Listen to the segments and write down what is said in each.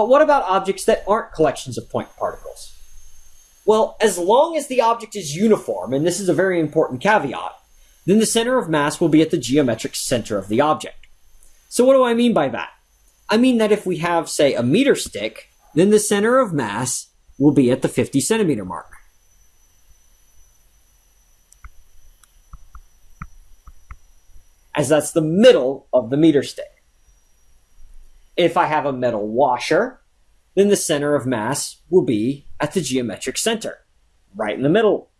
But what about objects that aren't collections of point particles? Well, as long as the object is uniform, and this is a very important caveat, then the center of mass will be at the geometric center of the object. So what do I mean by that? I mean that if we have, say, a meter stick, then the center of mass will be at the 50 centimeter mark. As that's the middle of the meter stick. If I have a metal washer, then the center of mass will be at the geometric center, right in the middle.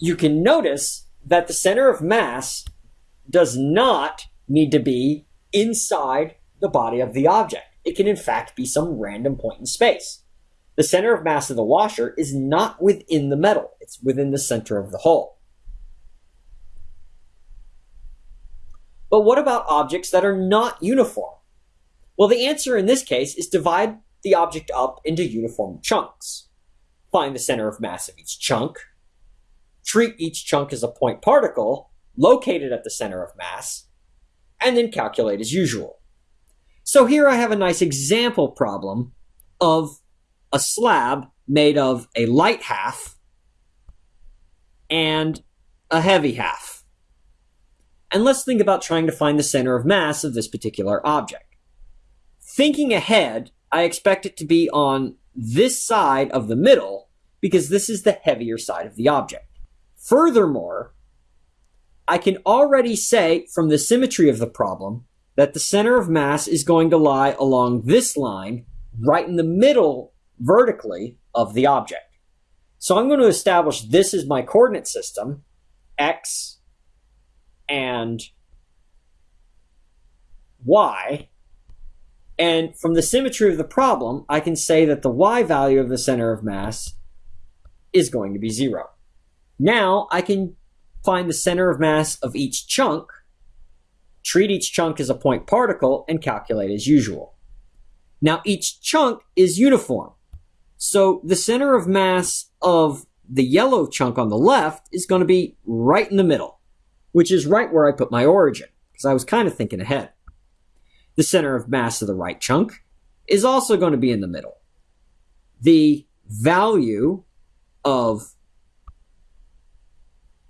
You can notice that the center of mass does not need to be inside the body of the object. It can in fact be some random point in space. The center of mass of the washer is not within the metal, it's within the center of the hole. But what about objects that are not uniform? Well, the answer in this case is divide the object up into uniform chunks. Find the center of mass of each chunk, treat each chunk as a point particle located at the center of mass, and then calculate as usual. So here I have a nice example problem of a slab made of a light half and a heavy half. And let's think about trying to find the center of mass of this particular object. Thinking ahead, I expect it to be on this side of the middle because this is the heavier side of the object. Furthermore, I can already say from the symmetry of the problem that the center of mass is going to lie along this line right in the middle vertically of the object. So I'm going to establish this is my coordinate system, x and y. And from the symmetry of the problem, I can say that the y value of the center of mass is going to be zero. Now I can find the center of mass of each chunk, treat each chunk as a point particle, and calculate as usual. Now each chunk is uniform. So the center of mass of the yellow chunk on the left is going to be right in the middle, which is right where I put my origin, because I was kind of thinking ahead. The center of mass of the right chunk is also going to be in the middle. The value of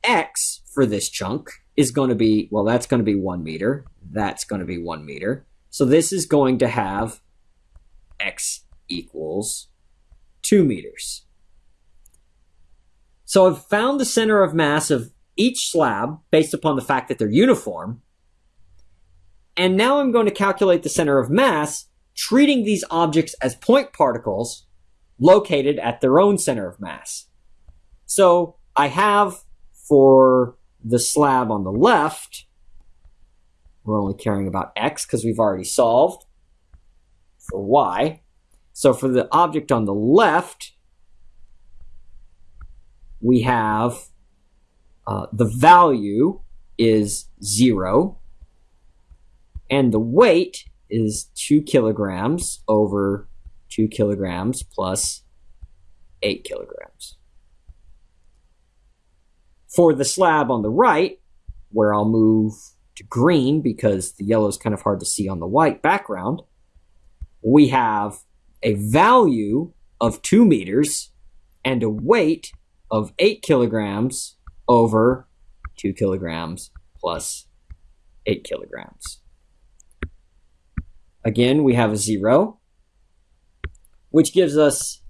x for this chunk is going to be, well, that's going to be one meter. That's going to be one meter. So this is going to have x equals two meters. So I've found the center of mass of each slab based upon the fact that they're uniform. And now I'm going to calculate the center of mass, treating these objects as point particles located at their own center of mass. So I have for the slab on the left, we're only caring about x because we've already solved for y. So for the object on the left, we have uh, the value is 0, and the weight is 2 kilograms over 2 kilograms plus 8 kilograms. For the slab on the right, where I'll move to green because the yellow is kind of hard to see on the white background, we have a value of 2 meters and a weight of 8 kilograms over 2 kilograms plus 8 kilograms. Again, we have a 0, which gives us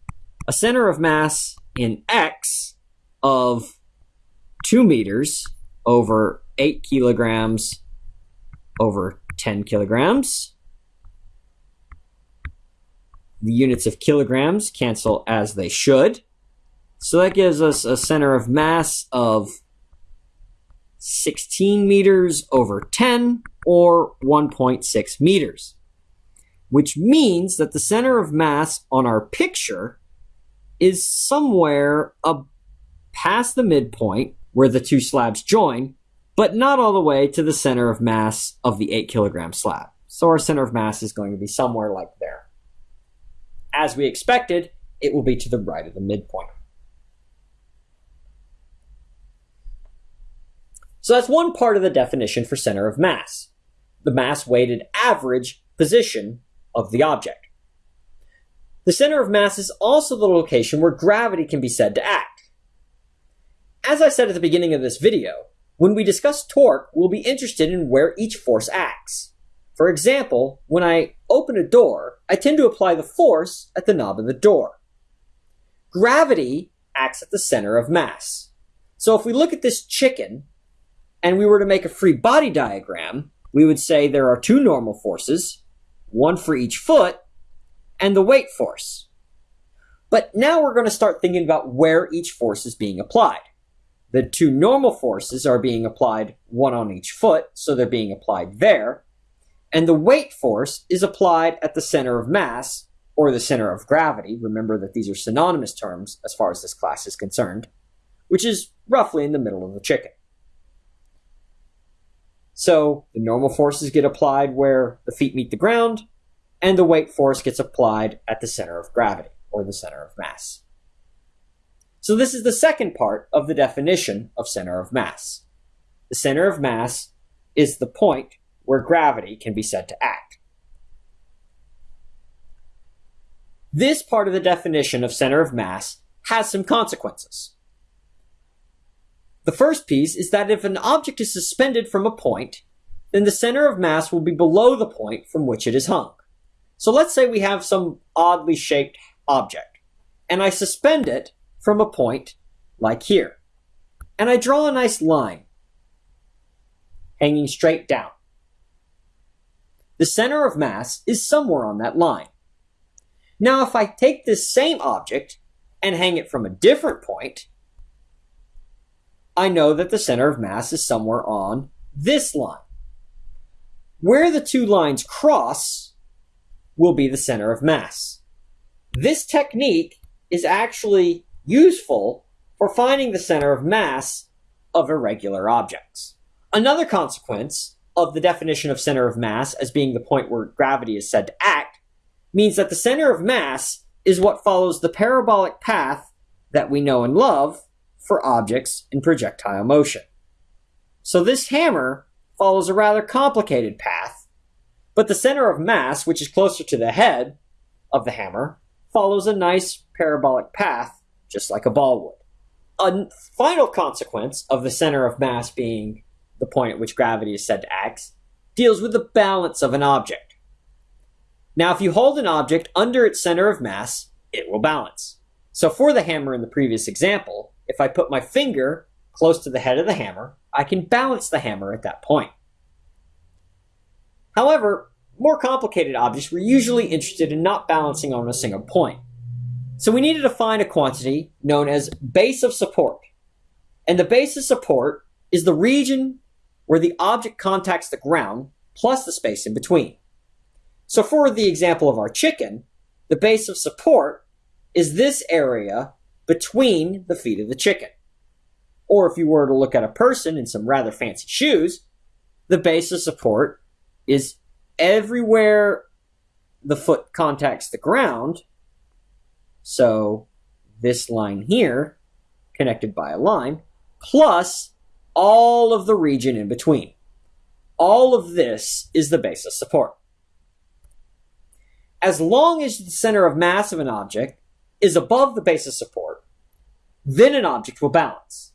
a center of mass in x of 2 meters over 8 kilograms over 10 kilograms. The units of kilograms cancel as they should. So that gives us a center of mass of 16 meters over 10 or 1.6 meters. Which means that the center of mass on our picture is somewhere up past the midpoint where the two slabs join, but not all the way to the center of mass of the 8 kilogram slab. So our center of mass is going to be somewhere like there. As we expected, it will be to the right of the midpoint. So that's one part of the definition for center of mass, the mass weighted average position of the object. The center of mass is also the location where gravity can be said to act. As I said at the beginning of this video, when we discuss torque, we'll be interested in where each force acts. For example, when I open a door, I tend to apply the force at the knob of the door. Gravity acts at the center of mass. So if we look at this chicken and we were to make a free body diagram, we would say there are two normal forces, one for each foot, and the weight force. But now we're going to start thinking about where each force is being applied. The two normal forces are being applied one on each foot, so they're being applied there. And the weight force is applied at the center of mass, or the center of gravity. Remember that these are synonymous terms as far as this class is concerned, which is roughly in the middle of the chicken. So the normal forces get applied where the feet meet the ground, and the weight force gets applied at the center of gravity, or the center of mass. So this is the second part of the definition of center of mass. The center of mass is the point where gravity can be said to act. This part of the definition of center of mass has some consequences. The first piece is that if an object is suspended from a point, then the center of mass will be below the point from which it is hung. So let's say we have some oddly shaped object, and I suspend it from a point like here. And I draw a nice line hanging straight down. The center of mass is somewhere on that line. Now, if I take this same object and hang it from a different point, I know that the center of mass is somewhere on this line. Where the two lines cross will be the center of mass. This technique is actually useful for finding the center of mass of irregular objects. Another consequence of the definition of center of mass as being the point where gravity is said to act means that the center of mass is what follows the parabolic path that we know and love for objects in projectile motion. So this hammer follows a rather complicated path, but the center of mass, which is closer to the head of the hammer, follows a nice parabolic path, just like a ball would. A final consequence of the center of mass being the point at which gravity is said to act deals with the balance of an object. Now, if you hold an object under its center of mass, it will balance. So for the hammer in the previous example, if I put my finger close to the head of the hammer, I can balance the hammer at that point. However, more complicated objects were usually interested in not balancing on a single point. So we needed to find a quantity known as base of support. And the base of support is the region where the object contacts the ground plus the space in between. So for the example of our chicken, the base of support is this area between the feet of the chicken. Or if you were to look at a person in some rather fancy shoes, the base of support is everywhere the foot contacts the ground. So this line here, connected by a line, plus all of the region in between. All of this is the base of support. As long as the center of mass of an object is above the base of support, then an object will balance.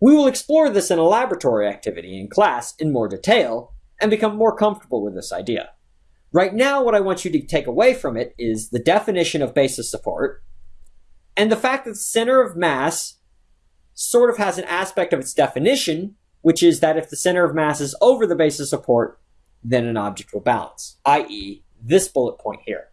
We will explore this in a laboratory activity in class in more detail and become more comfortable with this idea. Right now, what I want you to take away from it is the definition of base of support and the fact that the center of mass sort of has an aspect of its definition, which is that if the center of mass is over the base of support, then an object will balance, i.e., this bullet point here.